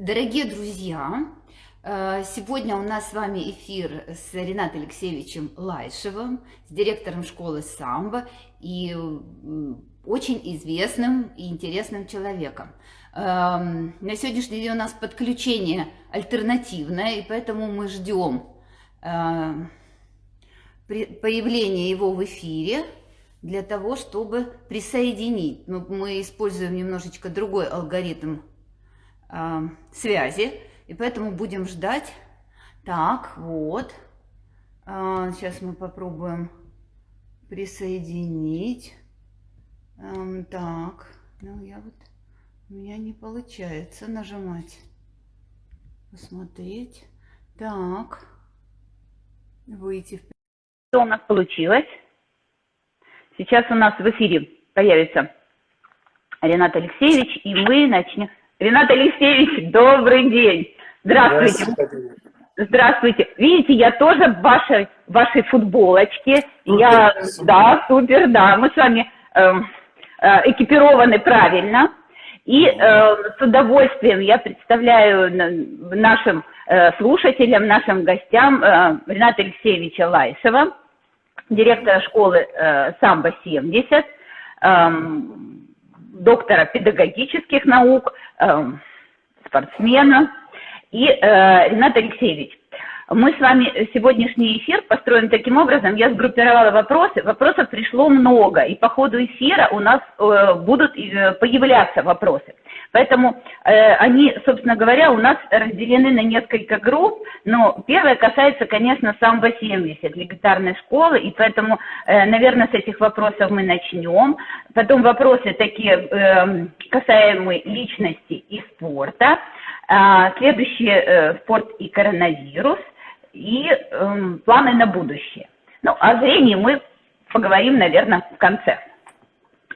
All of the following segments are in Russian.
Дорогие друзья, э, сегодня у нас с вами эфир с Ренатом Алексеевичем Лайшевым, с директором школы самбо и очень известным и интересным человеком. Эм, на сегодняшний день у нас подключение альтернативное, и поэтому мы ждем э, появления его в эфире для того, чтобы присоединить. Мы используем немножечко другой алгоритм э, связи, и поэтому будем ждать. Так, вот. Э, сейчас мы попробуем присоединить. Э, так, ну я вот, у меня не получается нажимать. Посмотреть. Так, выйти. Что у нас получилось? Сейчас у нас в эфире появится Ренат Алексеевич, и мы начнем. Ренат Алексеевич, добрый день. Здравствуйте. Здравствуйте. Здравствуйте. Видите, я тоже в вашей, вашей футболочке. Супер, я, супер. Да, супер, да. Мы с вами э, э, экипированы правильно. И э, с удовольствием я представляю нашим э, слушателям, нашим гостям э, Рената Алексеевича Лайсова, директора школы э, «Самбо-70», э, доктора педагогических наук, э, спортсмена. И э, Ренат Алексеевич, мы с вами сегодняшний эфир построен таким образом, я сгруппировала вопросы, вопросов пришло много, и по ходу эфира у нас э, будут э, появляться вопросы. Поэтому э, они, собственно говоря, у нас разделены на несколько групп, но первое касается, конечно, самбо 70, легитарной школы, и поэтому, э, наверное, с этих вопросов мы начнем. Потом вопросы такие, э, касаемые личности и спорта. А, следующие э, спорт и коронавирус – и э, планы на будущее. Ну, о зрении мы поговорим, наверное, в конце.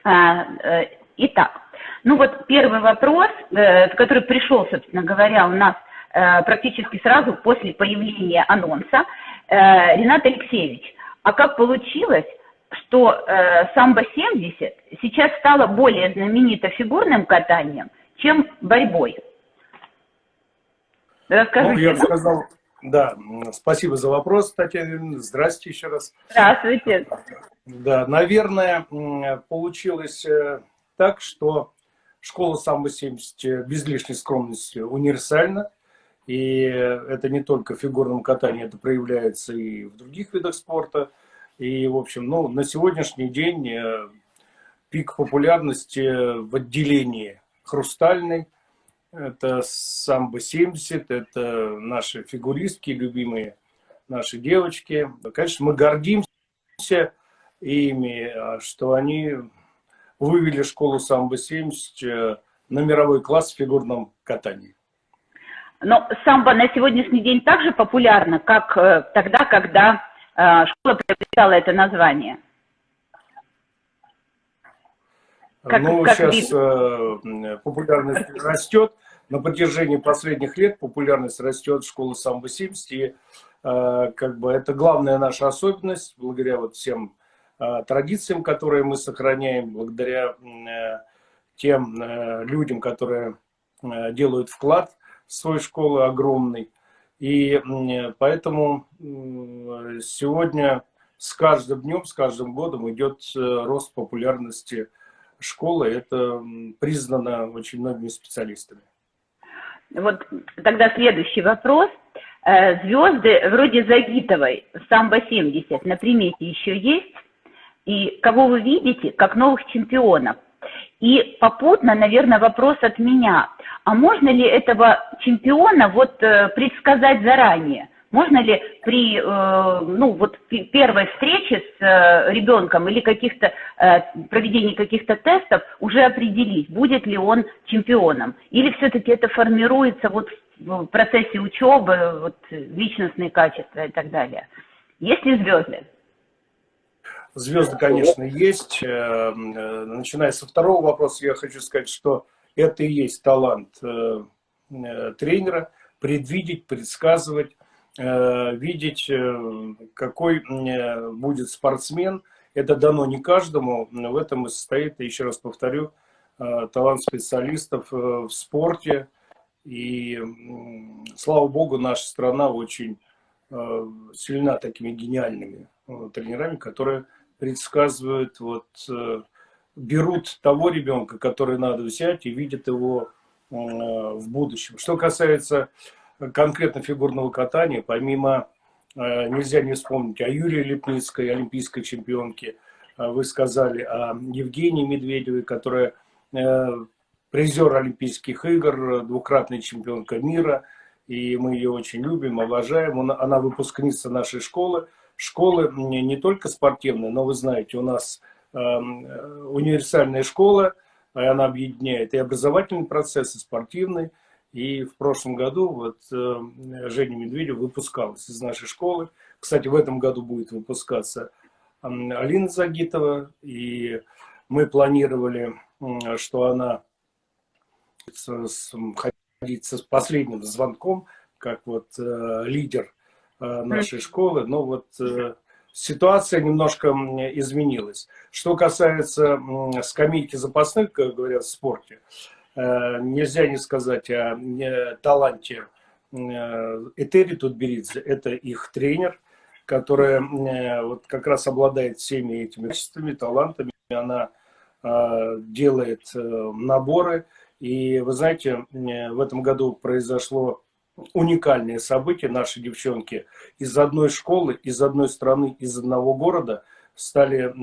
А, э, итак, ну вот первый вопрос, э, который пришел, собственно говоря, у нас э, практически сразу после появления анонса. Э, Ренат Алексеевич, а как получилось, что э, самбо-70 сейчас стало более знаменито фигурным катанием, чем борьбой? Расскажите. Ну, я бы сказал, да, спасибо за вопрос, Татьяна. Здравствуйте еще раз. Здравствуйте. Да, наверное, получилось э, так, что школа самбо-70 э, без лишней скромности универсальна. И это не только в фигурном катании, это проявляется и в других видах спорта. И, в общем, ну, на сегодняшний день э, пик популярности в отделении хрустальной это самбо-70, это наши фигуристки, любимые наши девочки. Конечно, мы гордимся ими, а, что они вывели школу самбо-70 э, на мировой класс в фигурном катании. Но самбо на сегодняшний день также популярно, как э, тогда, когда э, школа приобретала это название? Как, ну, как сейчас вид? популярность растет на протяжении последних лет популярность растет школы самбо-70, и э, как бы это главная наша особенность, благодаря вот всем э, традициям, которые мы сохраняем, благодаря э, тем э, людям, которые э, делают вклад в свою школу огромный. И э, поэтому э, сегодня с каждым днем, с каждым годом идет э, рост популярности школы. Это признано очень многими специалистами. Вот тогда следующий вопрос. Э, звезды вроде Загитовой, Самбо-70 на примете еще есть? И кого вы видите как новых чемпионов? И попутно, наверное, вопрос от меня. А можно ли этого чемпиона вот э, предсказать заранее? Можно ли при э, ну, вот первой встрече с э, ребенком или каких-то э, проведении каких-то тестов уже определить, будет ли он чемпионом? Или все-таки это формируется вот в процессе учебы, вот, личностные качества и так далее? Есть ли звезды? Звезды, конечно, есть. Начиная со второго вопроса, я хочу сказать, что это и есть талант тренера, предвидеть, предсказывать, видеть, э, какой э, будет спортсмен. Это дано не каждому, но в этом и состоит, еще раз повторю, талант специалистов в спорте. И, слава богу, наша страна очень э, сильна такими гениальными э, тренерами, которые предсказывают, вот, э, берут того ребенка, который надо взять, и видят его в будущем. Что касается конкретно фигурного катания, помимо, нельзя не вспомнить о Юрии Лепницкой, олимпийской чемпионке, вы сказали о Евгении Медведевой, которая призер Олимпийских игр, двукратная чемпионка мира, и мы ее очень любим, обожаем. Она выпускница нашей школы. Школы не только спортивные, но вы знаете, у нас э, универсальная школа, она объединяет и образовательный процесс, и спортивный. И в прошлом году вот э, Женя Медведев выпускалась из нашей школы. Кстати, в этом году будет выпускаться Алина Загитова. И мы планировали, что она ходить с последним звонком, как вот э, лидер э, нашей школы, но вот ситуация немножко изменилась. Что касается скамейки запасных, как говорят в спорте, нельзя не сказать о э, таланте э, Этери Тутберидзе, это их тренер, которая э, вот как раз обладает всеми этими качествами, талантами, она э, делает э, наборы, и вы знаете, в этом году произошло уникальное событие. Наши девчонки из одной школы, из одной страны, из одного города стали,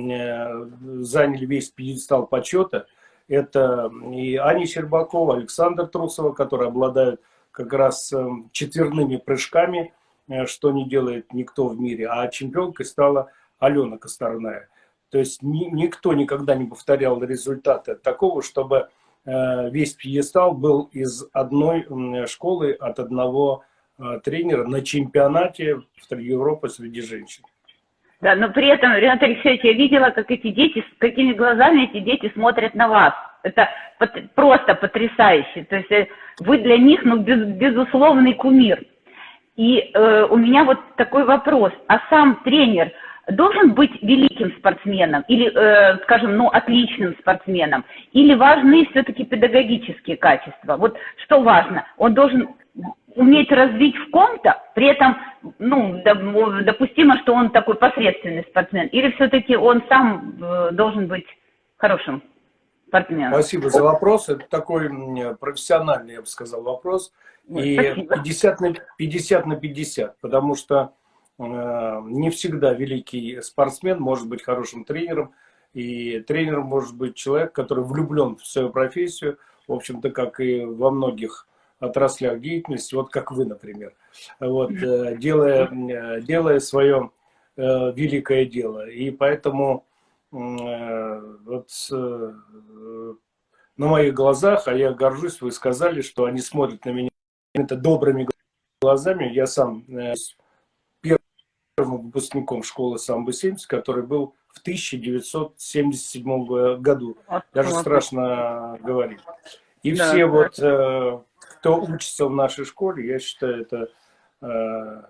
заняли весь пьедестал почета. Это и Аня Щербакова, Александр Трусова, которые обладают как раз эм, четверными прыжками, э, что не делает никто в мире. А чемпионкой стала Алена Косторная. То есть ни, никто никогда не повторял результаты такого, чтобы Э, весь пьедестал был из одной школы от одного э, тренера на чемпионате в Европы среди женщин. Да, но при этом, Ренат Алексеевич, я видела, как эти дети, с какими глазами эти дети смотрят на вас. Это просто потрясающе. То есть э, вы для них, ну, без, безусловный кумир. И э, у меня вот такой вопрос. А сам тренер, должен быть великим спортсменом или, э, скажем, ну, отличным спортсменом, или важны все-таки педагогические качества? Вот что важно? Он должен уметь развить в ком-то, при этом, ну, допустимо, что он такой посредственный спортсмен, или все-таки он сам э, должен быть хорошим спортсменом? Спасибо за вопрос. Это такой профессиональный, я бы сказал, вопрос. И 50 на, 50 на 50, потому что Э, не всегда великий спортсмен может быть хорошим тренером. И тренером может быть человек, который влюблен в свою профессию, в общем-то, как и во многих отраслях деятельности, вот как вы, например, вот, э, делая, э, делая свое великое дело. И поэтому вот на моих глазах, а я горжусь, вы сказали, что они смотрят на меня это добрыми глазами. Я сам первым выпускником школы самбо-70, который был в 1977 году. Даже страшно говорить. И все вот, э, кто учится в нашей школе, я считаю, это э,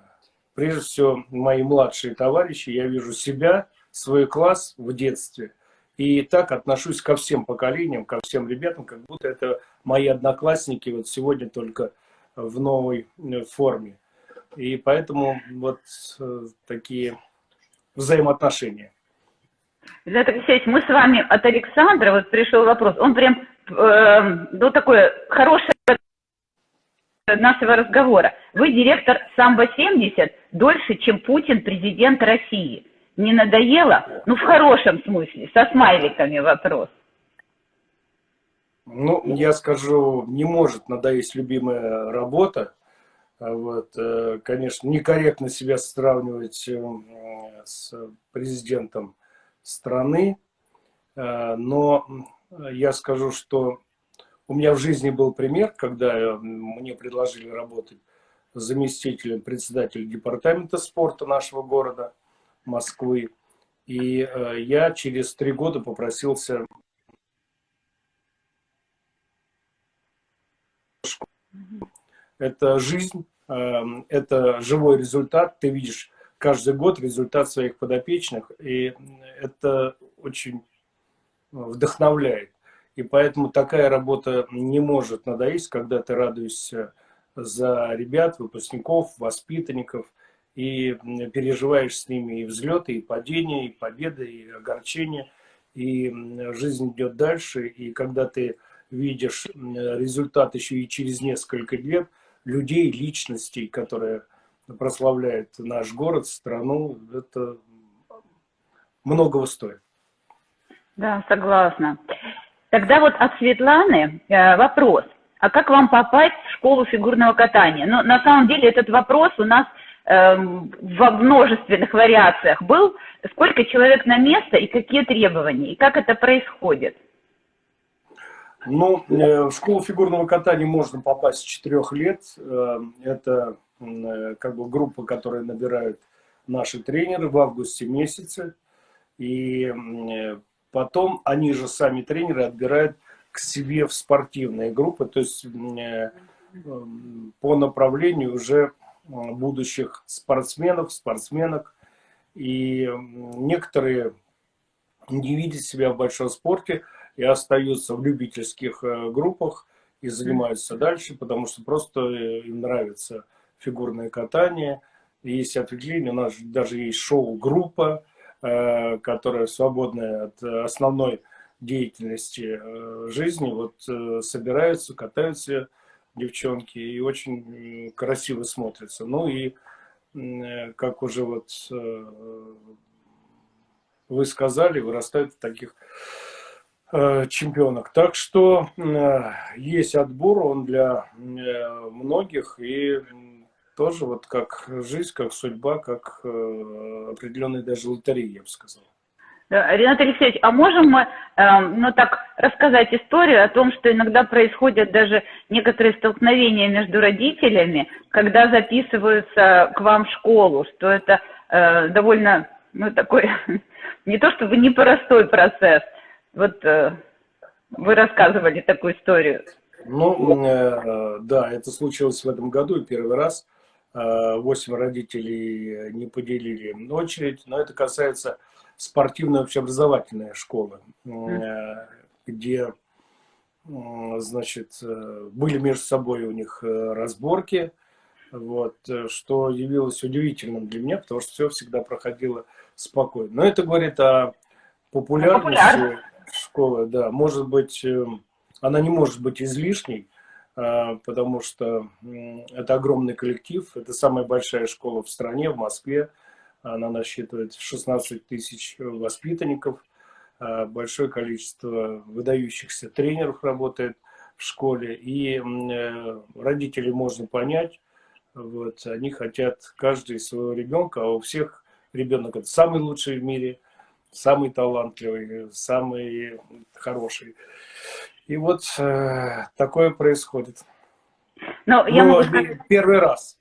прежде всего мои младшие товарищи. Я вижу себя, свой класс в детстве. И так отношусь ко всем поколениям, ко всем ребятам, как будто это мои одноклассники вот сегодня только в новой э, форме. И поэтому вот э, такие взаимоотношения. Ренат Алексеевич, мы с вами от Александра, вот пришел вопрос, он прям, э, ну, такое хорошее нашего разговора. Вы директор Самбо-70 дольше, чем Путин президент России. Не надоело? Ну, в хорошем смысле, со смайликами вопрос. Ну, я скажу, не может надоесть любимая работа. А вот, э, конечно, некорректно себя сравнивать э, с президентом страны, э, но я скажу, что у меня в жизни был пример, когда мне предложили работать заместителем председателя департамента спорта нашего города Москвы. И я через три года попросился это жизнь, Эм, это живой результат, ты видишь каждый год результат своих подопечных, и это очень вдохновляет. И поэтому такая работа не может надоесть, когда ты радуешься за ребят, выпускников, воспитанников, и переживаешь с ними и взлеты, и падения, и победы, и огорчения, и жизнь идет дальше, и когда ты видишь результат еще и через несколько лет, людей, личностей, которые прославляют наш город, страну, это многого стоит. Да, согласна. Тогда вот от Светланы э, вопрос. А как вам попасть в школу фигурного катания? Ну, на самом деле этот вопрос у нас э, во множественных вариациях был. Сколько человек на место и какие требования? И как это происходит? Ну, э, в школу фигурного катания можно попасть с 4 лет. Э, это э, как бы группа, которая набирают наши тренеры в августе месяце. И потом они же сами тренеры отбирают к себе в спортивные группы, то есть по направлению уже будущих спортсменов, спортсменок. И некоторые не видят себя в большом спорте, и остаются в любительских э, группах и занимаются дальше, потому что просто э, им нравится фигурное катание. Есть ответвление, у нас даже есть шоу-группа, э, которая свободная от основной деятельности жизни. Вот собираются, катаются девчонки и очень красиво смотрятся. Ну и как уже вот вы сказали, вырастают в таких Э, чемпионок. Так что э, есть отбор, он для э, многих, и тоже вот как жизнь, как судьба, как определенная даже лотерея, я бы сказал. Ренат Алексеевич, а можем мы, ну так, рассказать историю о том, что иногда происходят даже некоторые столкновения между родителями, когда записываются к вам в школу, что это довольно, ну такой, не то чтобы непростой процесс, вот э, вы рассказывали такую историю. Ну, э, да, это случилось в этом году первый раз. Э, восемь родителей не поделили очередь, но это касается спортивной общеобразовательной школы, э, где, значит, э, были между собой у них э, разборки, вот, что явилось удивительным для меня, потому что все всегда проходило спокойно. Но это говорит о популярности. школы, да, может быть, эм, она не может быть излишней, потому что это огромный коллектив, это самая большая школа в стране, в Москве, она насчитывает 16 тысяч воспитанников, а, большое количество выдающихся тренеров работает в школе, и э, родителей можно понять, вот, они хотят каждый своего ребенка, а у всех ребенок это самый лучший в мире – самый талантливый, самый хороший. И вот э, такое происходит. Но я могу сказать... Первый раз.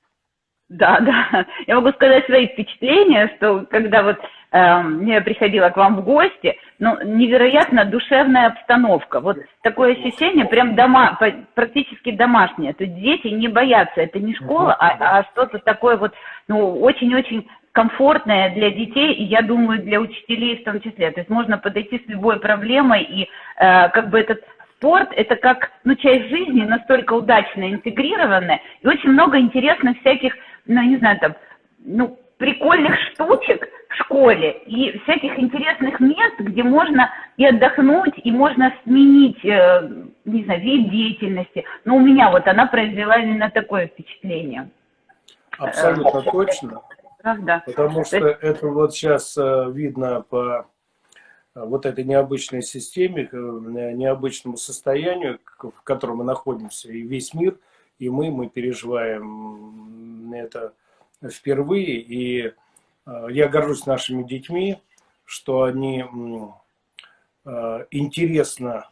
Да, да. Я могу сказать свои впечатления, что когда вот э, я приходила к вам в гости, ну, невероятно душевная обстановка. Вот такое ощущение, прям дома, практически домашнее. То есть дети не боятся, это не школа, а, а что-то такое вот, ну, очень-очень комфортная для детей, и я думаю, для учителей в том числе. То есть можно подойти с любой проблемой, и э, как бы этот спорт, это как ну, часть жизни, настолько удачно интегрированная, и очень много интересных всяких, ну, не знаю, там, ну, прикольных штучек в школе и всяких интересных мест, где можно и отдохнуть, и можно сменить, э, не знаю, вид деятельности. Но у меня вот она произвела именно такое впечатление. Абсолютно точно. Правда. Потому что это вот сейчас э, видно по э, вот этой необычной системе, э, необычному состоянию, в котором мы находимся, и весь мир, и мы, мы переживаем это впервые. И я горжусь нашими детьми, что они интересно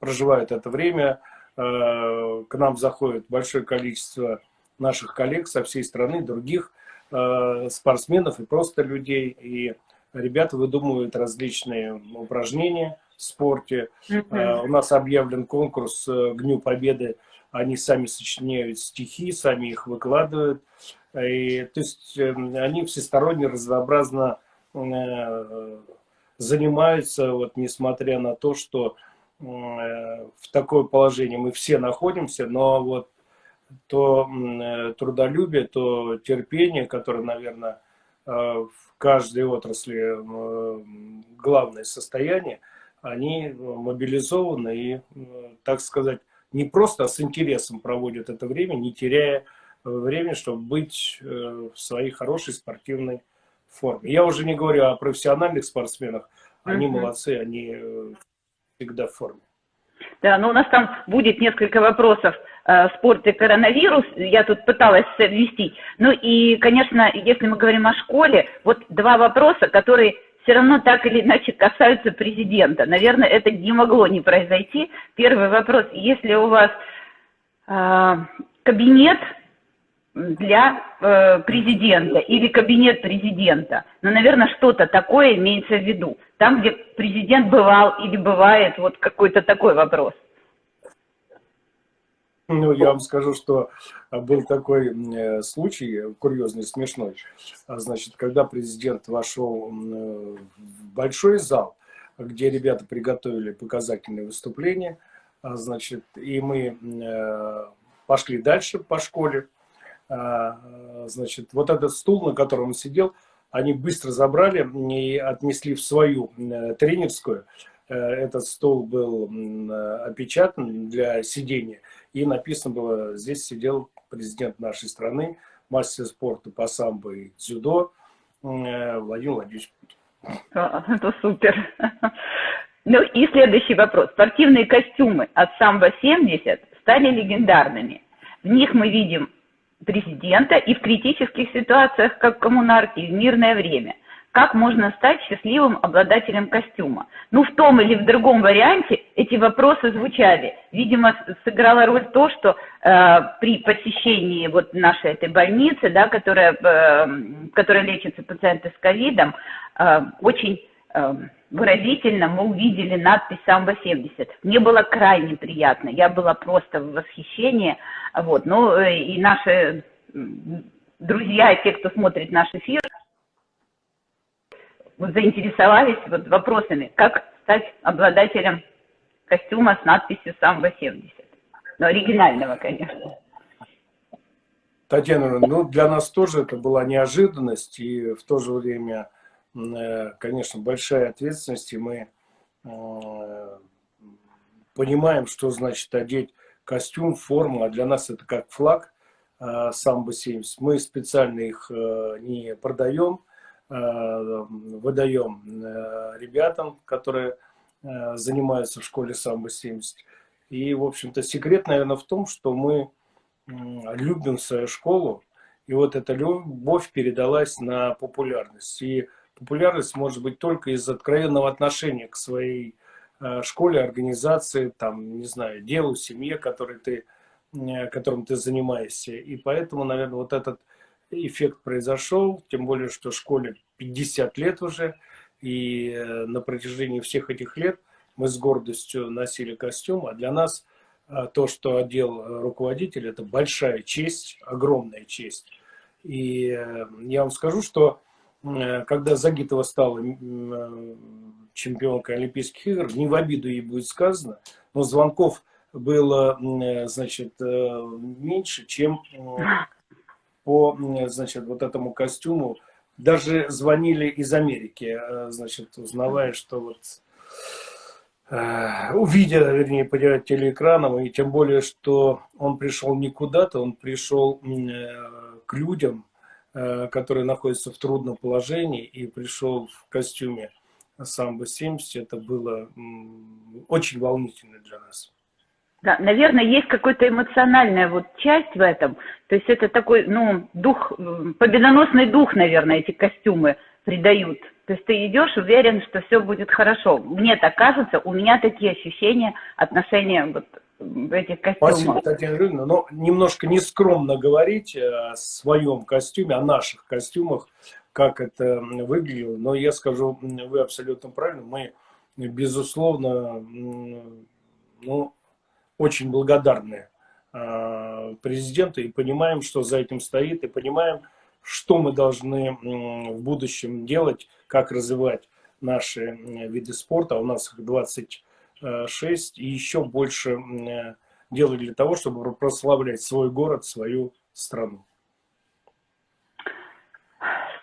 проживают это время. К нам заходит большое количество наших коллег со всей страны, других Э, спортсменов и просто людей. И ребята выдумывают различные упражнения в спорте. Mm -hmm. У нас объявлен конкурс э, к Дню Победы. Они сами сочиняют стихи, сами их выкладывают. И, то есть они всесторонне, разнообразно занимаются, вот, несмотря на то, что в такое положение мы все находимся, но вот то трудолюбие, то терпение, которое, наверное, в каждой отрасли главное состояние, они мобилизованы и, так сказать, не просто, а с интересом проводят это время, не теряя время, чтобы быть в своей хорошей спортивной форме. Я уже не говорю о профессиональных спортсменах, они uh -huh. молодцы, они всегда в форме. Да, ну у нас там будет несколько вопросов э, спорт и коронавирус, я тут пыталась совместить. Ну и, конечно, если мы говорим о школе, вот два вопроса, которые все равно так или иначе касаются президента. Наверное, это не могло не произойти. Первый вопрос, если у вас э, кабинет для э, президента или кабинет президента. Но, наверное, что-то такое имеется в виду. Там, где президент бывал или бывает, вот какой-то такой вопрос. Ну, я вам скажу, что был такой э, случай, курьезный, смешной. А, значит, когда президент вошел э, в большой зал, где ребята приготовили показательные выступления, а, значит, и мы э, пошли дальше по школе, а, значит, вот этот стул, на котором он сидел, они быстро забрали и отнесли в свою тренерскую. Э, этот стол был опечатан для сидения, и написано было, здесь сидел президент нашей страны, мастер спорта по самбо и дзюдо э, Владимир Владимирович Путин. Это супер. Ну и следующий вопрос. Спортивные костюмы от самбо-70 стали легендарными. В них мы видим президента и в критических ситуациях, как в коммунарке, в мирное время. Как можно стать счастливым обладателем костюма? Ну, в том или в другом варианте эти вопросы звучали. Видимо, сыграла роль то, что э, при посещении вот нашей этой больницы, да, которая, э, которая лечится пациенты с ковидом, э, очень э, выразительно мы увидели надпись «Самбо-70». Мне было крайне приятно, я была просто в восхищении. Вот. Ну э, и наши друзья, те, кто смотрит наш эфир, заинтересовались вот вопросами, как стать обладателем костюма с надписью «Самбо-70». Ну, оригинального, конечно. Татьяна, ну для нас тоже это была неожиданность и в то же время Э, конечно, большая ответственность, и мы э, понимаем, что значит одеть костюм, форму, а для нас это как флаг э, самбо-70. Мы специально их не продаем, выдаем ребятам, которые занимаются в школе самбо-70. И, в общем-то, секрет, наверное, в том, что мы любим свою школу, и вот эта любовь передалась на популярность. И популярность может быть только из откровенного отношения к своей э, школе, организации, там, не знаю, делу, семье, которой ты, э, которым ты занимаешься. И поэтому, наверное, вот этот эффект произошел, тем более, что школе 50 лет уже, и э, на протяжении всех этих лет мы с гордостью носили костюм, а для нас то, что одел руководитель, это большая честь, огромная честь. И я вам скажу, что Э, когда Загитова стала э, чемпионкой Олимпийских игр, не в обиду ей будет сказано, но звонков было, э, значит, меньше, чем по, значит, вот этому костюму. Даже звонили из Америки, значит, узнавая, что вот увидя, вернее, по телеэкраном, и тем более, что он пришел не куда-то, он пришел к людям, Э, который находится в трудном положении и пришел в костюме самбо-70, это было очень волнительно для нас. Да, наверное, есть какая-то эмоциональная вот часть в этом. То есть это такой, ну, дух, победоносный дух, наверное, эти костюмы придают. То есть ты идешь уверен, что все будет хорошо. Мне так кажется, у меня такие ощущения, отношения вот этих костюмах. Спасибо, Татьяна Юрьевна. Но немножко нескромно говорить о своем костюме, о наших костюмах, как это выглядело. Но я скажу, вы абсолютно правильно. Мы, безусловно, ну, очень благодарны а, президенту и понимаем, что за этим стоит, и понимаем, что мы должны в будущем делать, как развивать наши виды спорта. У нас их 20 6 и еще больше делали для того, чтобы прославлять свой город, свою страну.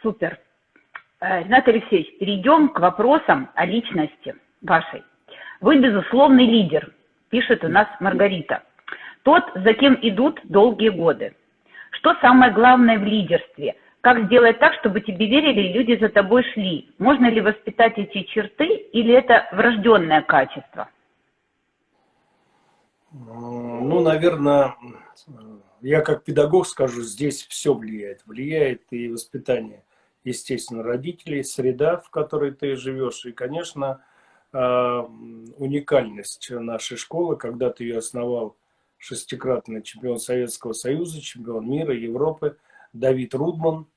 Супер. Ренат Алексеевич, перейдем к вопросам о личности вашей. Вы безусловный лидер, пишет у нас Маргарита. Тот, за кем идут долгие годы. Что самое главное в лидерстве? Как сделать так, чтобы тебе верили и люди за тобой шли? Можно ли воспитать эти черты или это врожденное качество? Ну, наверное, я как педагог скажу, здесь все влияет. Влияет и воспитание, естественно, родителей, среда, в которой ты живешь. И, конечно, уникальность нашей школы, когда ты ее основал шестикратный чемпион Советского Союза, чемпион мира, Европы, Давид Рудман.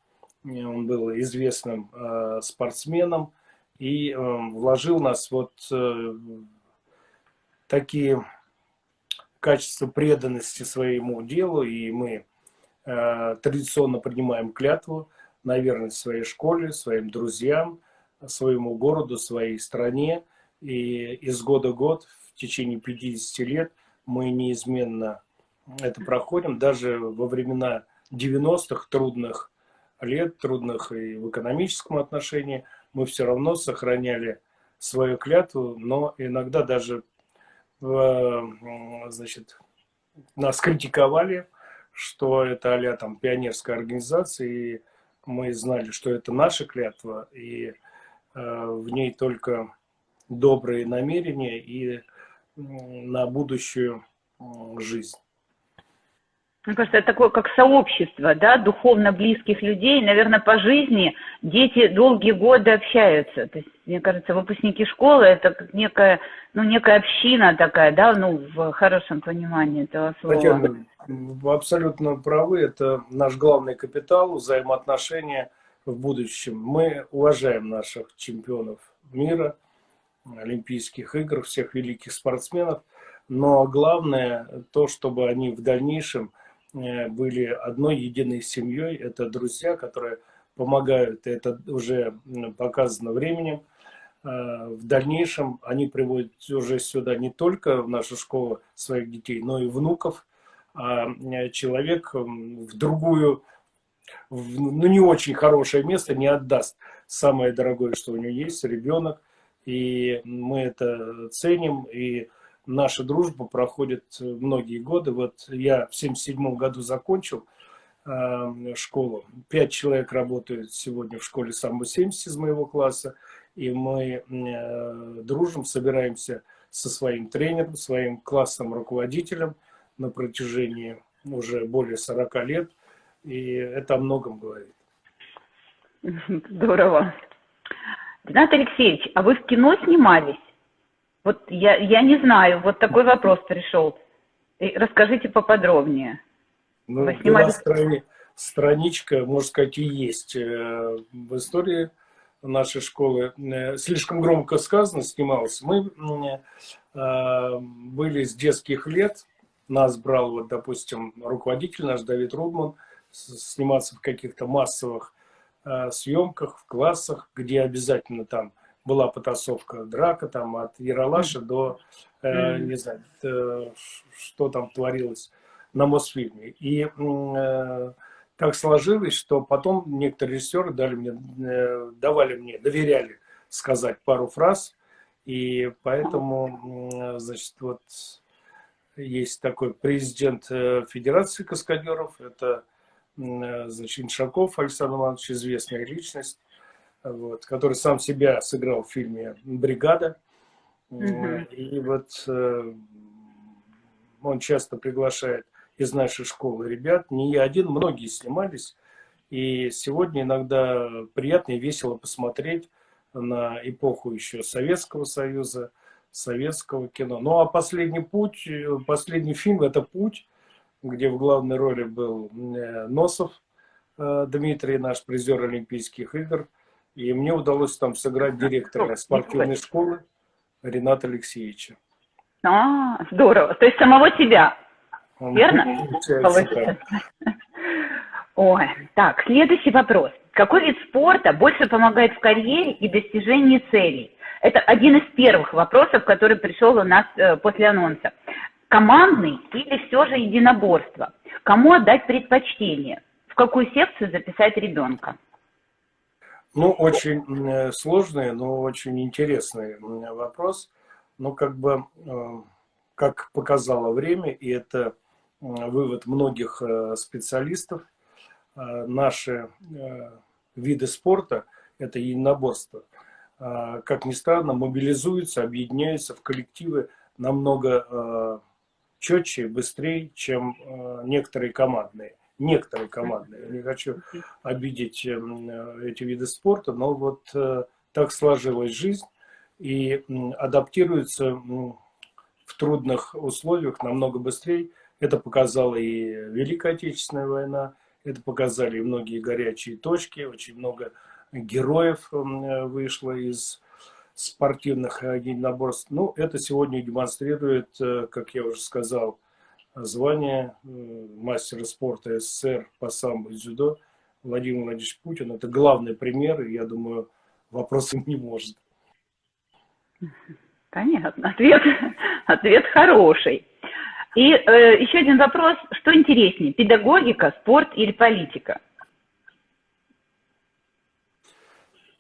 Он был известным э, спортсменом и э, вложил нас вот э, такие качества преданности своему делу, и мы э, традиционно принимаем клятву на верность своей школе, своим друзьям, своему городу, своей стране. И из года в год, в течение 50 лет, мы неизменно это проходим, даже во времена 90-х трудных лет, трудных и в экономическом отношении, мы все равно сохраняли свою клятву, но иногда даже значит, нас критиковали, что это а там пионерская организация, и мы знали, что это наша клятва, и э, в ней только добрые намерения и на будущую жизнь. Мне кажется, это такое как сообщество, да, духовно близких людей. Наверное, по жизни дети долгие годы общаются. То есть, мне кажется, выпускники школы это как некая, ну, некая община такая, да, ну, в хорошем понимании этого слова. Татьяна, вы абсолютно правы. Это наш главный капитал, взаимоотношения в будущем. Мы уважаем наших чемпионов мира, Олимпийских игр, всех великих спортсменов. Но главное то, чтобы они в дальнейшем э, были одной единой семьей. Это друзья, которые помогают, это уже показано временем. Э, в дальнейшем они приводят уже сюда не только в нашу школу своих детей, но и внуков. А э, человек в другую, в, ну не очень хорошее место не отдаст самое дорогое, что у него есть, ребенок и мы это ценим, и наша дружба проходит многие годы. Вот я в 77 году закончил э, школу. Пять человек работают сегодня в школе самбо-70 из моего класса, и мы э, дружим, собираемся со своим тренером, своим классным руководителем на протяжении уже более 40 лет, и это о многом говорит. Здорово. Ренат Алексеевич, а вы в кино снимались? Вот я, я не знаю, вот такой вопрос пришел. расскажите поподробнее. Ну, вы снимались... страни... страничка, можно сказать, и есть э, в истории нашей школы. Э, слишком громко сказано, снимался. Мы э, были с детских лет, нас брал, вот, допустим, руководитель наш Давид Рудман, сниматься в каких-то массовых съемках, в классах, где обязательно там была потасовка, драка, там от Яралаша до, э, не знаю, э, что там творилось на Мосфильме. И э, так сложилось, что потом некоторые режиссеры дали мне, э, давали мне, доверяли сказать пару фраз, и поэтому, э, значит, вот есть такой президент э, Федерации каскадеров, это Э, значит, Иншаков Александр Иванович, известная личность, вот, который сам себя сыграл в фильме «Бригада». Угу. И вот э, он часто приглашает из нашей школы ребят, не я один, многие снимались. И сегодня иногда приятно и весело посмотреть на эпоху еще Советского Союза, советского кино. Ну а последний путь, последний фильм это «Путь», где в главной роли был э, Носов э, Дмитрий, наш призер Олимпийских игр. И мне удалось там сыграть директора спортивной школы Рената Алексеевича. А, здорово. То есть самого себя, верно? Ой, так, следующий вопрос. Какой вид спорта больше помогает в карьере и достижении целей? Это один из первых вопросов, который пришел у нас э, после анонса. Командный или все же единоборство? Кому отдать предпочтение? В какую секцию записать ребенка? Ну, очень э, сложный, но очень интересный вопрос. Но как бы, э, как показало время, и это вывод многих специалистов, наши виды спорта – это единоборство – а, как ни странно, мобилизуются, объединяются в коллективы намного четче, быстрее, чем а, некоторые командные. Некоторые командные. Я не хочу обидеть эм, эти виды спорта, но вот э, так сложилась жизнь и адаптируются в трудных условиях намного быстрее. Это показала и Великая Отечественная война, это показали многие горячие точки, очень много героев э, вышло из спортивных единоборств. Ну, это сегодня демонстрирует, э, как я уже сказал, звание э, мастера спорта СССР по самбо и дзюдо Владимир Владимирович Путин. Это главный пример, и я думаю, вопросов не может. Понятно. Ответ, ответ хороший. И э, еще один вопрос. Что интереснее, педагогика, спорт или политика?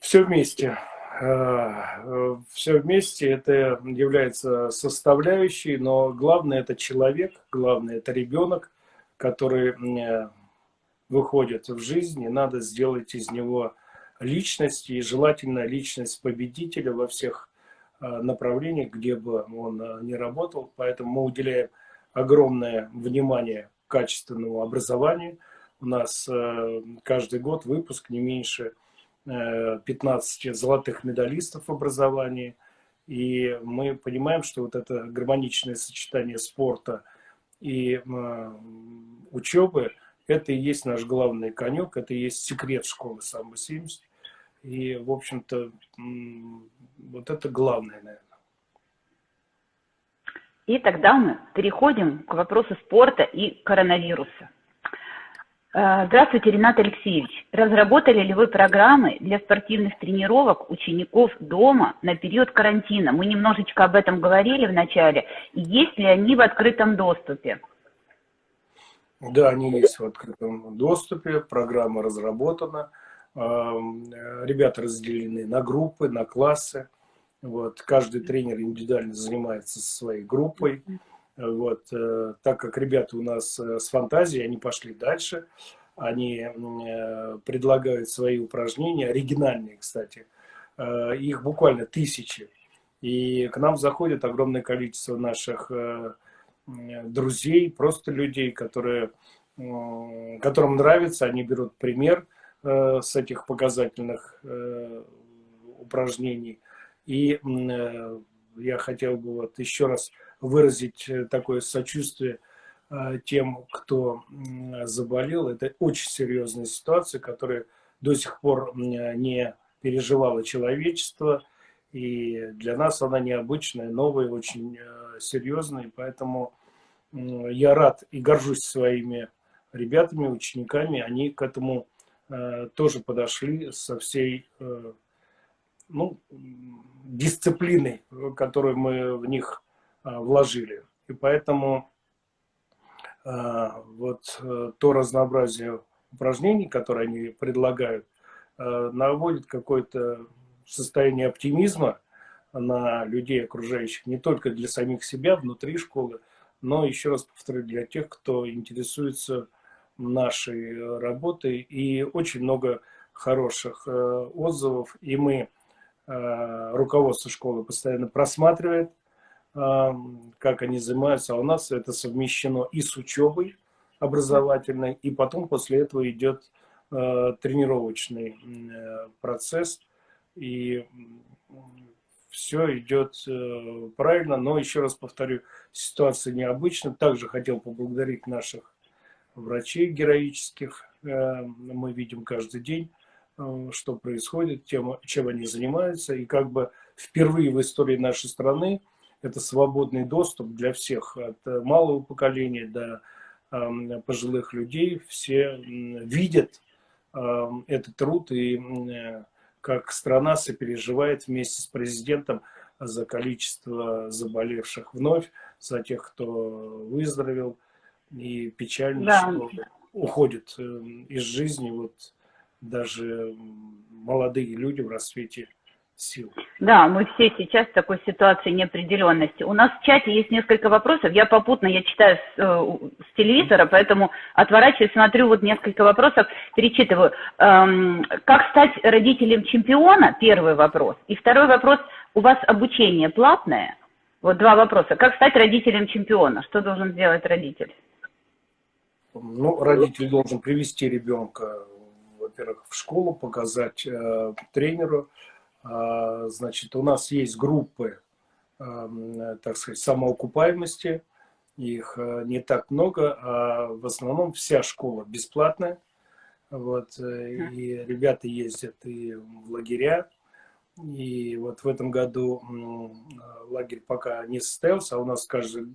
Все вместе. Э, Все вместе это является составляющей, но главное это человек, главное это ребенок, который э, выходит в жизнь, и надо сделать из него личность, и желательно личность победителя во всех э, направлениях, где бы он ни работал. Поэтому мы уделяем огромное внимание качественному образованию. У нас каждый год выпуск не меньше 15 золотых медалистов в образовании. И мы понимаем, что вот это гармоничное сочетание спорта и учебы, это и есть наш главный конек, это и есть секрет школы самбо-70. И, в общем-то, вот это главное, наверное. И тогда мы переходим к вопросу спорта и коронавируса. Э, здравствуйте, Ренат Алексеевич. Разработали ли вы программы для спортивных тренировок учеников дома на период карантина? Мы немножечко об этом говорили в начале. Есть ли они в открытом доступе? Да, они есть в открытом доступе. Программа разработана. Эм, ребята разделены на группы, на классы. Вот. Каждый тренер индивидуально занимается со своей группой. Вот, э, так как ребята у нас э, с фантазией, они пошли дальше, они э, предлагают свои упражнения, оригинальные, кстати, их буквально тысячи. И к нам заходит огромное количество наших друзей, просто людей, которые, которым нравится, они берут пример с этих показательных упражнений. И я хотел бы вот еще раз выразить э, такое сочувствие э, тем, кто заболел. Это очень серьезная ситуация, которая до сих пор не переживало человечество. И для нас она необычная, новая, очень э, серьезная. Поэтому я рад и горжусь своими ребятами, учениками. Они к этому тоже подошли со всей ну, дисциплиной, которую мы в них вложили. И поэтому а, вот э, то разнообразие упражнений, которые они предлагают, наводит какое-то состояние оптимизма на людей окружающих, не только для самих себя внутри школы, но, еще раз повторю, для тех, кто интересуется нашей работой. И очень много хороших э, отзывов. И мы, э, руководство школы, постоянно просматривает как они занимаются, а у нас это совмещено и с учебой образовательной, и потом после этого идет э, тренировочный э, процесс, и все идет э, правильно, но еще раз повторю, ситуация необычна. Также хотел поблагодарить наших врачей героических, мы видим каждый день, что происходит, тем, чем они занимаются, и как бы впервые в истории нашей страны это свободный доступ для всех, от э, малого поколения до пожилых людей. Все видят этот труд и как страна сопереживает вместе с президентом за количество заболевших вновь, за тех, кто выздоровел. И печально, да. что уходят э, из жизни вот даже молодые люди в расцвете сил. Да, мы все сейчас в такой ситуации неопределенности. У нас в чате есть несколько вопросов. Я попутно, я читаю с, э, с телевизора, поэтому отворачиваюсь, смотрю вот несколько вопросов, перечитываю. Эм, как стать родителем чемпиона? Первый вопрос. И второй вопрос. У вас обучение платное? Вот два вопроса. Как стать родителем чемпиона? Что должен сделать родитель? Ну, родитель должен привести ребенка, во-первых, в школу, показать э, тренеру. Э, значит, у нас есть группы, э, так сказать, самоокупаемости. Их э, не так много, а в основном вся школа бесплатная. Вот, э, и ребята ездят и в лагеря. И вот в этом году лагерь пока не состоялся, а у нас каждый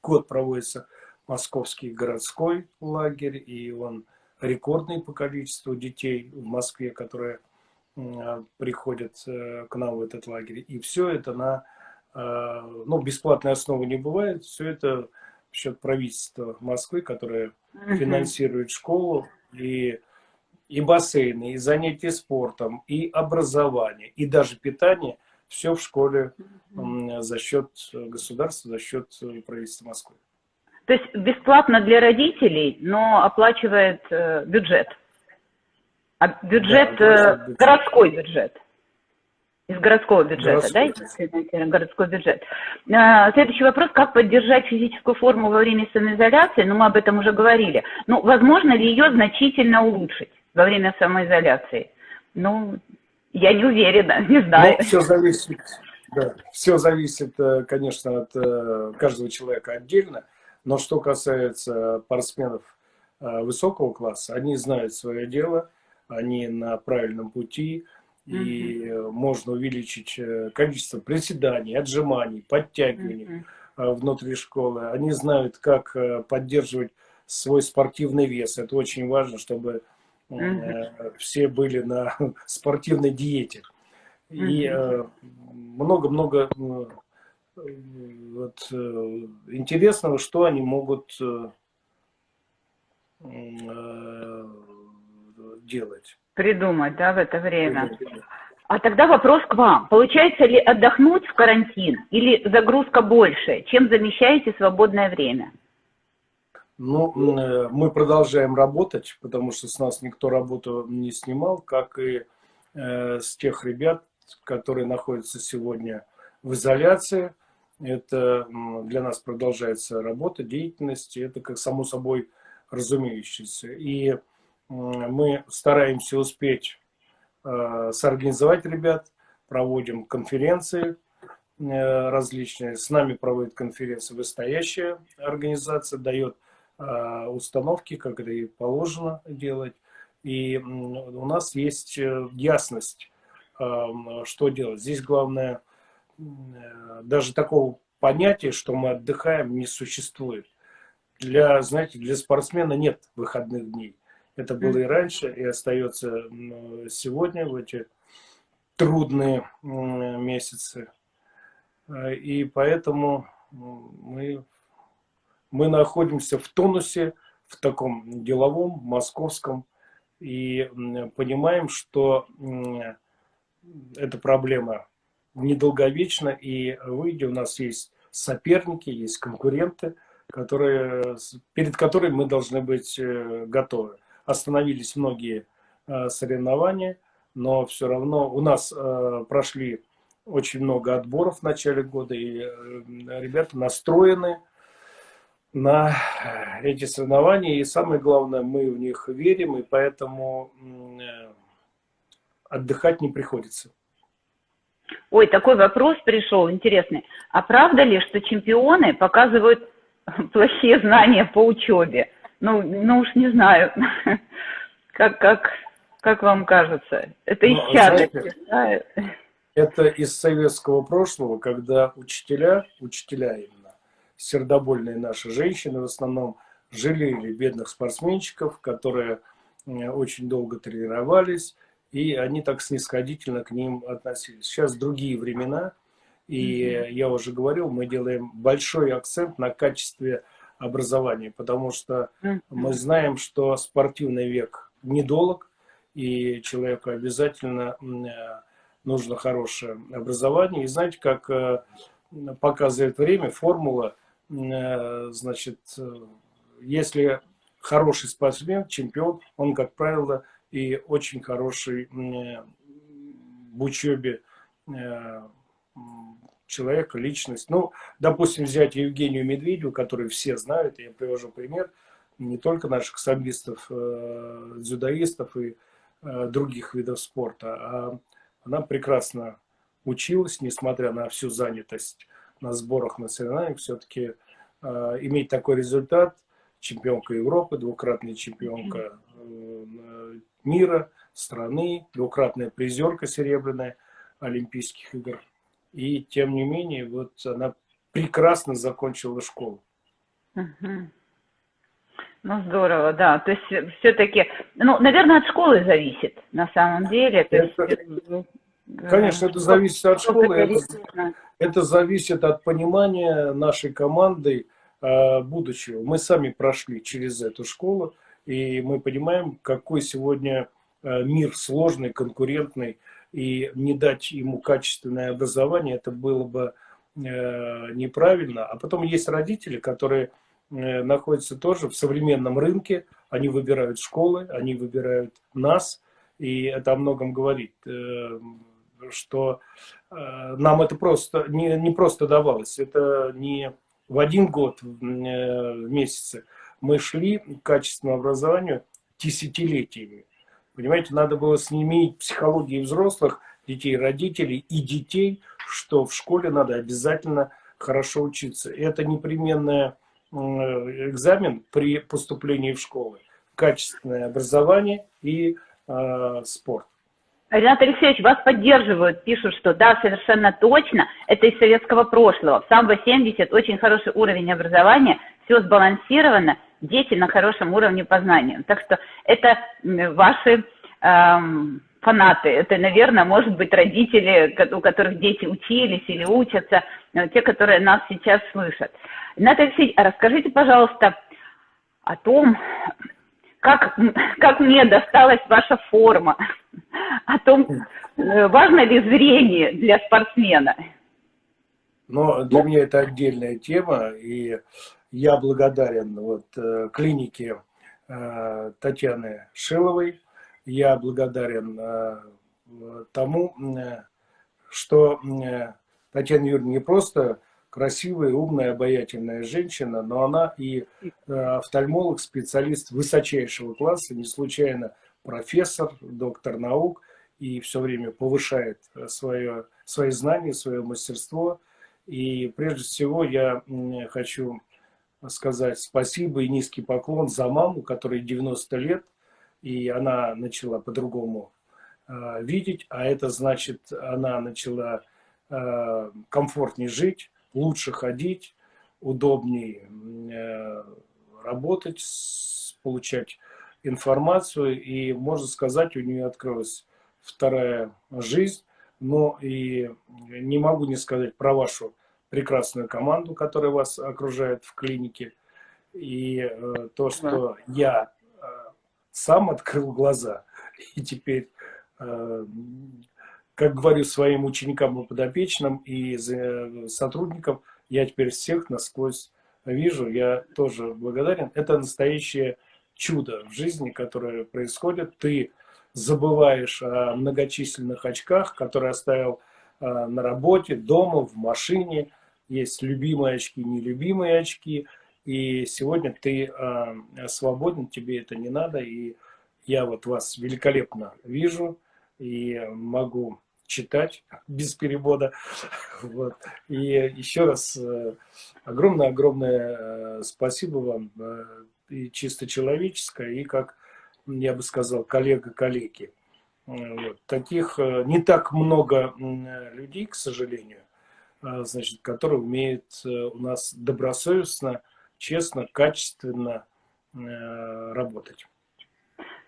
год проводится московский городской лагерь, и он рекордный по количеству детей в Москве, которые приходят э, к нам в этот лагерь. И все это на э, ну, бесплатной основе не бывает, все это в счет правительства Москвы, которое финансирует школу, и, и бассейны, и занятия спортом, и образование, и даже питание, все в школе за счет государства, за счет э, правительства Москвы. То есть бесплатно для родителей, но оплачивает бюджет. А бюджет, да, э, городской бюджет. Из городского бюджета, городской. да? Городской бюджет. Э, следующий вопрос. Как поддержать физическую форму во время самоизоляции? Ну, мы об этом уже говорили. Ну, возможно ли ее значительно улучшить во время самоизоляции? Ну, я не уверена, не знаю. Ну, все зависит, да, все зависит, э, конечно, от э, каждого человека отдельно. Но что касается спортсменов высокого класса, они знают свое дело, они на правильном пути, и mm -hmm. можно увеличить э, количество приседаний, отжиманий, подтягиваний mm -hmm. внутри школы. Они знают, как поддерживать свой спортивный вес. Это очень важно, чтобы mm -hmm. все были на спортивной диете. И много-много вот, э, интересного, что они могут э, э, делать. Придумать, да, в это время. А тогда вопрос к вам. Получается ли отдохнуть в карантин или загрузка больше? Чем замещаете свободное время? Ну, мы продолжаем работать, потому что с нас никто работу не снимал, как и э, с тех ребят, которые находятся сегодня в изоляции. Это для нас продолжается работа, деятельность, это как само собой разумеющееся. И мы стараемся успеть э, сорганизовать ребят, проводим конференции э, различные. С нами проводит конференции вышестоящая организация, дает э, установки, как это и положено делать. И у нас есть ясность, что делать. Здесь главное – Э, даже такого понятия, что мы отдыхаем, не существует. Для, знаете, для спортсмена нет выходных дней. Это было и раньше, и остается сегодня, в эти трудные месяцы. Э, и поэтому мы, мы находимся в тонусе, в таком деловом, московском, и понимаем, что эта проблема недолговечно, и выйдя у нас есть соперники, есть конкуренты, которые, перед которыми мы должны быть э, готовы. Остановились многие э, соревнования, но все равно у нас э, прошли очень много отборов в начале года, и ребята настроены на эти соревнования, и самое главное, мы в них верим, и поэтому отдыхать не приходится. Ой, такой вопрос пришел интересный. А правда ли, что чемпионы показывают плохие знания по учебе? Ну, ну уж не знаю, как, как, как вам кажется. Это из ну. Это из советского прошлого, когда учителя, учителя именно, сердобольные наши женщины в основном, жалели бедных спортсменщиков, которые очень долго тренировались, и они так снисходительно к ним относились. Сейчас другие времена, и mm -hmm. я уже говорил, мы делаем большой акцент на качестве образования, потому что мы знаем, что спортивный век недолг, и человеку обязательно нужно хорошее образование. И знаете, как э, показывает время, формула, э, значит, э, если хороший спортсмен, чемпион, он, как правило, и очень хороший в учебе человека, личность. Ну, допустим, взять Евгению Медведеву, которую все знают, я привожу пример, не только наших самбистов, дзюдоистов и других видов спорта, а она прекрасно училась, несмотря на всю занятость на сборах на соревнованиях, все-таки э, иметь такой результат, чемпионка Европы, двукратная чемпионка э, мира, страны, двукратная призерка серебряная Олимпийских игр. И тем не менее, вот она прекрасно закончила школу. Ну, здорово, да. То есть все-таки, ну, наверное, от школы зависит на самом деле. То это, есть, э, конечно, это зависит от школы. Это, это зависит от понимания нашей команды э, будущего. Мы сами прошли через эту школу, и мы понимаем, какой сегодня э, мир сложный, конкурентный, и не дать ему качественное образование, это было бы э, неправильно. А потом есть родители, которые Э, находятся тоже в современном рынке. Они выбирают школы, они выбирают нас. И это о многом говорит, э, что нам это просто не, не просто давалось. Это не в один год, в месяце. Мы шли к качественному образованию десятилетиями. Понимаете, надо было снимить психологии взрослых, детей, родителей и детей, что в школе надо обязательно хорошо учиться. Это непременная Э, экзамен при поступлении в школы. Качественное образование и э, спорт. Ренат Алексеевич, вас поддерживают, пишут, что да, совершенно точно, это из советского прошлого. В самбо 70 очень хороший уровень образования, все сбалансировано, дети на хорошем уровне познания. Так что это ваши эм, фанаты, это, наверное, может быть родители, у которых дети учились или учатся, э, те, которые нас сейчас слышат. Ренат Алексеевич, а расскажите, пожалуйста, о том, как, как мне досталась ваша форма, о том, э, важно ли зрение для спортсмена. Но для меня это отдельная тема, и я благодарен вот, э, клинике э, Татьяны Шиловой, я благодарен тому, что Татьяна Юрьевна не просто красивая, умная, обаятельная женщина, но она и э, офтальмолог, специалист высочайшего класса, не случайно профессор, доктор наук, и все время повышает свое, свои знания, свое мастерство. И прежде всего я хочу сказать спасибо и низкий поклон за маму, которой 90 лет, и она начала по-другому э, видеть, а это значит, она начала э, комфортнее жить, лучше ходить, удобнее э, работать, получать информацию. И, можно сказать, у нее открылась вторая жизнь. Но и не могу не сказать про вашу прекрасную команду, которая вас окружает в клинике. И э, то, что я э, сам открыл глаза, и теперь как говорю своим ученикам и подопечным и сотрудникам, я теперь всех насквозь вижу, я тоже благодарен. Это настоящее чудо в жизни, которое происходит. Ты забываешь о многочисленных очках, которые оставил а, на работе, дома, в машине. Есть любимые очки, нелюбимые очки. И сегодня ты а, свободен, тебе это не надо. И я вот вас великолепно вижу и могу читать без перевода. Вот. И еще раз огромное-огромное э, спасибо вам, э, и чисто человеческое, и как, я бы сказал, коллега-коллеги. Вот. Таких э, не так много людей, к сожалению, значит, которые умеют у нас добросовестно, честно, качественно работать.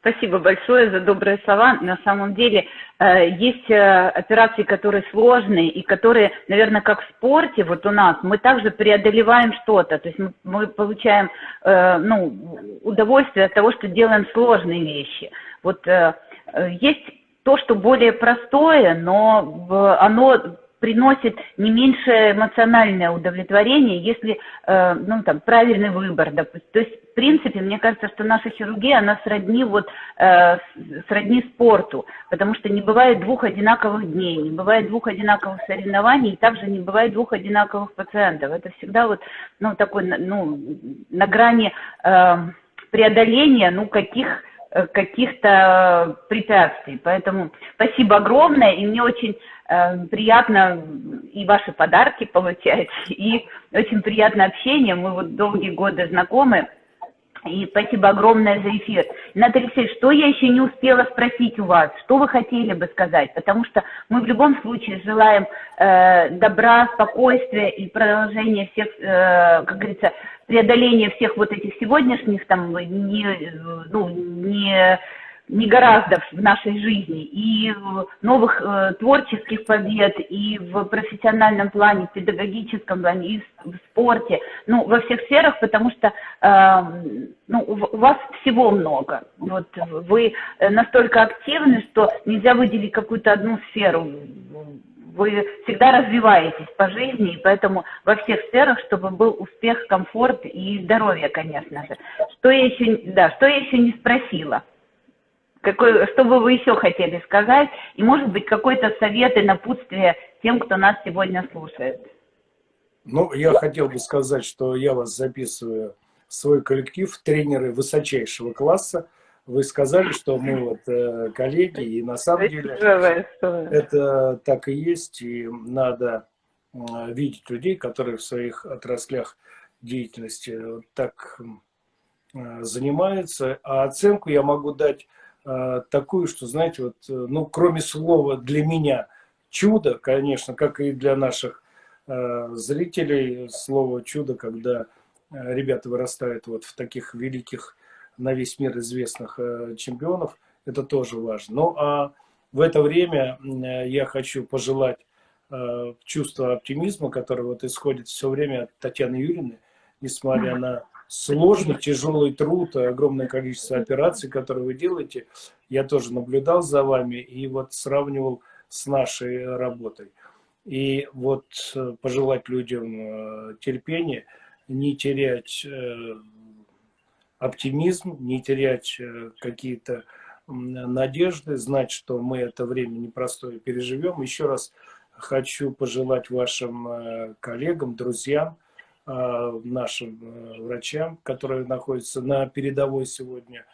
Спасибо большое за добрые слова. На самом деле э, есть э, операции, которые сложные и которые, наверное, как в спорте, вот у нас, мы также преодолеваем что-то. То есть мы, получаем э, ну, удовольствие от того, что делаем сложные вещи. Вот есть то, что более простое, но оно приносит не меньшее эмоциональное удовлетворение, если, э, ну, там, правильный выбор, допустим. То есть, в принципе, мне кажется, что наша хирургия, она сродни вот, э, сродни спорту, потому что не бывает двух одинаковых дней, не бывает двух одинаковых соревнований, и также не бывает двух одинаковых пациентов. Это всегда вот, ну, такой, ну, на грани э, преодоления, ну, каких каких-то препятствий. Поэтому спасибо огромное, и мне очень приятно и ваши подарки получать, и очень приятное общение. Мы вот долгие годы знакомы. И спасибо огромное за эфир. Наталья Алексеевич, что я еще не успела спросить у вас? Что вы хотели бы сказать? Потому что мы в любом случае желаем э, добра, спокойствия и продолжения всех, э, как говорится, преодоления всех вот этих сегодняшних там не, ну, не не гораздо в нашей жизни, и новых э, творческих побед, и в профессиональном плане, в педагогическом плане, и в, спорте, ну, во всех сферах, потому что э, ну, у вас всего много. Вот вы настолько активны, что нельзя выделить какую-то одну сферу. Вы всегда развиваетесь по жизни, и поэтому во всех сферах, чтобы был успех, комфорт и здоровье, конечно же. Что я еще, да, что я еще не спросила? Какой, что бы вы еще хотели сказать? И, может быть, какой-то совет и напутствие тем, кто нас сегодня слушает? Ну, я хотел бы сказать, что я вас записываю в свой коллектив, тренеры высочайшего класса. Вы сказали, что мы вот э, коллеги, и на самом деле это так и есть, и надо э, видеть людей, которые в своих отраслях деятельности вот так э, занимаются. А оценку я могу дать такую, что, знаете, вот, э, ну, кроме слова для меня чудо, конечно, как и для наших э, зрителей, слово чудо, когда э, ребята вырастают вот в таких великих, на весь мир известных э, чемпионов, это тоже важно. Ну, а в это время э, я хочу пожелать э, чувства оптимизма, которое вот исходит все время от Татьяны Юрьевны, несмотря на сложный, тяжелый труд, огромное количество операций, которые вы делаете. Я тоже наблюдал за вами и вот сравнивал с нашей работой. И вот э, пожелать людям э, терпения, не терять э, оптимизм, не терять какие-то надежды, знать, что мы это время непростое переживем. Еще раз хочу пожелать вашим коллегам, друзьям, нашим э, врачам, которые находятся на передовой сегодня,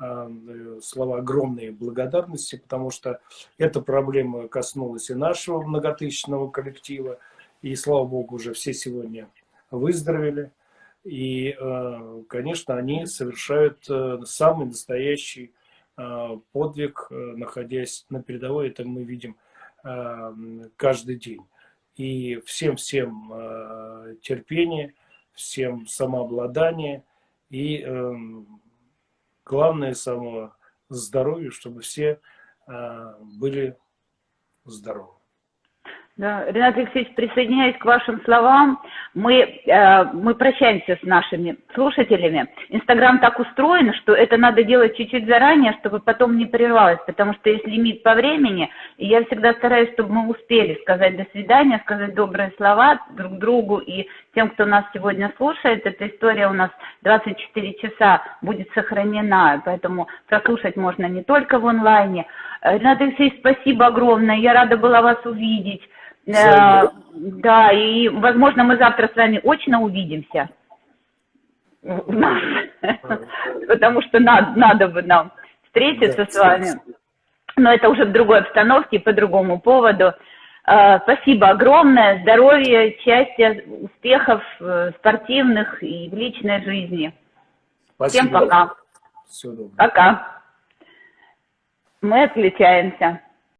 э, слова огромные благодарности, потому что эта проблема коснулась и нашего многотысячного коллектива, и, слава богу, уже все сегодня выздоровели. И, э, конечно, они совершают самый настоящий подвиг, находясь на передовой. Это мы видим каждый день. И всем-всем э, терпение, всем самообладание и э, главное само здоровье, чтобы все э, были здоровы. Да, Ренат Алексеевич, присоединяюсь к вашим словам. Мы, э, мы прощаемся с нашими слушателями. Инстаграм так устроен, что это надо делать чуть-чуть заранее, чтобы потом не прервалось, потому что есть лимит по времени, и я всегда стараюсь, чтобы мы успели сказать до свидания, сказать добрые слова друг другу и тем, кто нас сегодня слушает. Эта история у нас 24 часа будет сохранена, поэтому прослушать можно не только в онлайне. Ренат Алексеевич, спасибо огромное, я рада была вас увидеть. Да, да, и, возможно, мы завтра с вами очно увидимся. Потому что надо, надо бы нам встретиться с вами. Но это уже в другой обстановке, по другому поводу. А, спасибо огромное. Здоровья, счастья, успехов э, спортивных и в личной жизни. Спасибо. Всем пока. Все. Пока. Мы отключаемся.